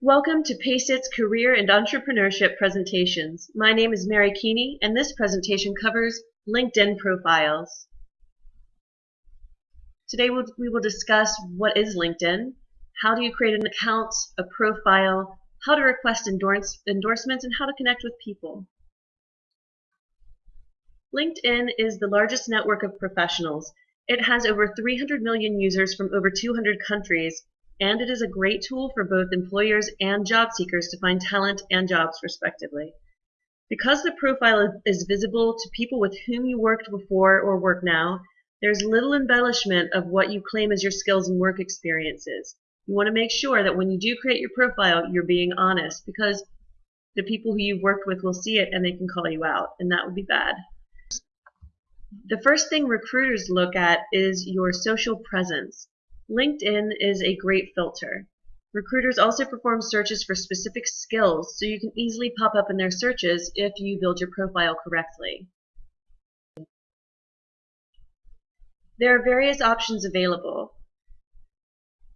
Welcome to PACEIT's Career and Entrepreneurship presentations. My name is Mary Keeney, and this presentation covers LinkedIn profiles. Today we'll, we will discuss what is LinkedIn, how do you create an account, a profile, how to request endorse, endorsements, and how to connect with people. LinkedIn is the largest network of professionals. It has over 300 million users from over 200 countries and it is a great tool for both employers and job seekers to find talent and jobs respectively. Because the profile is visible to people with whom you worked before or work now, there's little embellishment of what you claim as your skills and work experiences. You want to make sure that when you do create your profile, you're being honest because the people who you've worked with will see it and they can call you out, and that would be bad. The first thing recruiters look at is your social presence. LinkedIn is a great filter. Recruiters also perform searches for specific skills, so you can easily pop up in their searches if you build your profile correctly. There are various options available.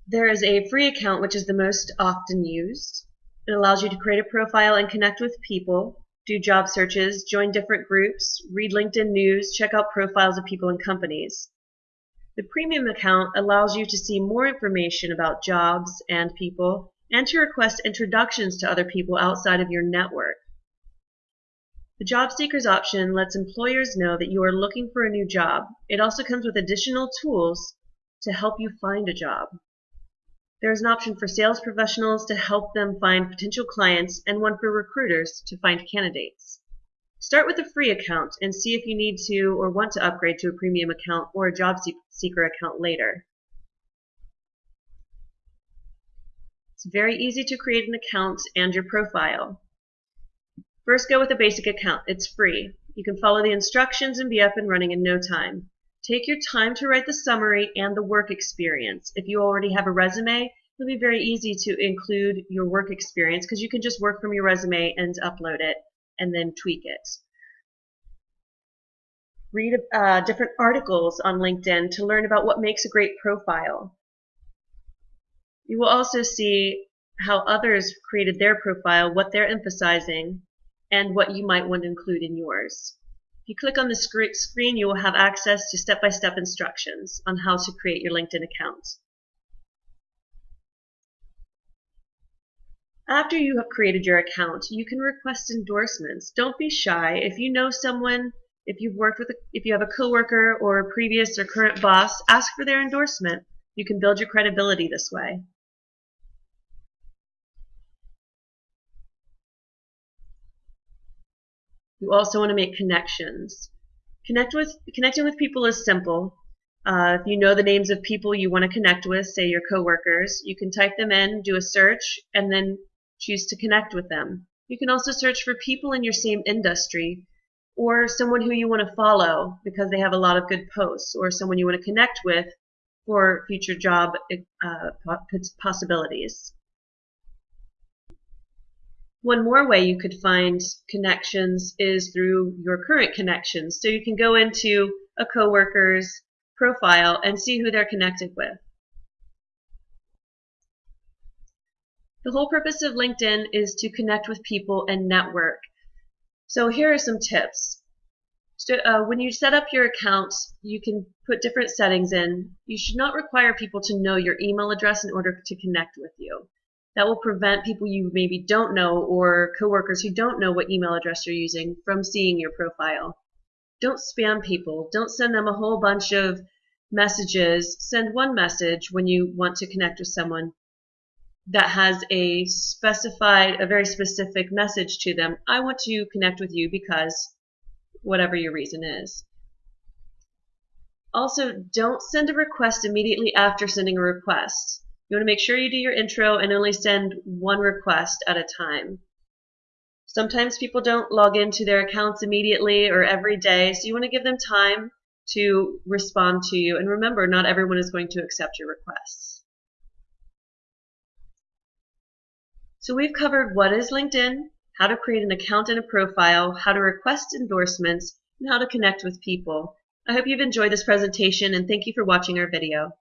There is a free account, which is the most often used. It allows you to create a profile and connect with people, do job searches, join different groups, read LinkedIn news, check out profiles of people and companies. The premium account allows you to see more information about jobs and people and to request introductions to other people outside of your network. The job seekers option lets employers know that you are looking for a new job. It also comes with additional tools to help you find a job. There is an option for sales professionals to help them find potential clients and one for recruiters to find candidates. Start with a free account and see if you need to or want to upgrade to a premium account or a job seeker account later. It's very easy to create an account and your profile. First go with a basic account. It's free. You can follow the instructions and be up and running in no time. Take your time to write the summary and the work experience. If you already have a resume, it'll be very easy to include your work experience because you can just work from your resume and upload it and then tweak it. Read uh, different articles on LinkedIn to learn about what makes a great profile. You will also see how others created their profile, what they're emphasizing, and what you might want to include in yours. If you click on the screen, you will have access to step-by-step -step instructions on how to create your LinkedIn account. After you have created your account, you can request endorsements. Don't be shy. If you know someone, if you've worked with, a, if you have a coworker or a previous or current boss, ask for their endorsement. You can build your credibility this way. You also want to make connections. Connect with connecting with people is simple. Uh, if you know the names of people you want to connect with, say your coworkers, you can type them in, do a search, and then choose to connect with them. You can also search for people in your same industry or someone who you want to follow because they have a lot of good posts or someone you want to connect with for future job uh, possibilities. One more way you could find connections is through your current connections. So you can go into a coworker's profile and see who they're connected with. The whole purpose of LinkedIn is to connect with people and network. So here are some tips. So, uh, when you set up your account, you can put different settings in. You should not require people to know your email address in order to connect with you. That will prevent people you maybe don't know or coworkers who don't know what email address you're using from seeing your profile. Don't spam people. Don't send them a whole bunch of messages. Send one message when you want to connect with someone that has a specified, a very specific message to them. I want to connect with you because whatever your reason is. Also, don't send a request immediately after sending a request. You want to make sure you do your intro and only send one request at a time. Sometimes people don't log into their accounts immediately or every day, so you want to give them time to respond to you. And remember, not everyone is going to accept your requests. So we've covered what is LinkedIn, how to create an account and a profile, how to request endorsements, and how to connect with people. I hope you've enjoyed this presentation and thank you for watching our video.